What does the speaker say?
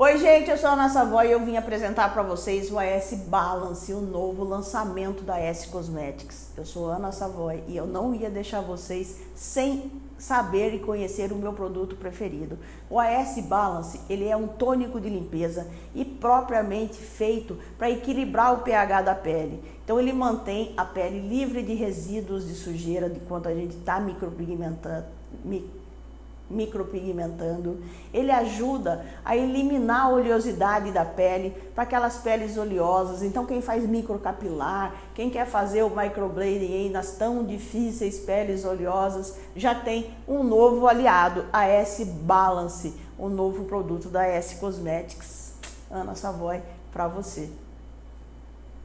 Oi gente, eu sou a Ana Savoy e eu vim apresentar para vocês o AS Balance, o novo lançamento da S Cosmetics. Eu sou Ana Savoy e eu não ia deixar vocês sem saber e conhecer o meu produto preferido. O AS Balance, ele é um tônico de limpeza e propriamente feito para equilibrar o pH da pele. Então ele mantém a pele livre de resíduos de sujeira de quando a gente está micropigmentando, micropigmentando. Ele ajuda a eliminar a oleosidade da pele para aquelas peles oleosas. Então quem faz microcapilar, quem quer fazer o microblading aí nas tão difíceis peles oleosas, já tem um novo aliado, a S Balance, o um novo produto da S Cosmetics. Ana Savoy para você.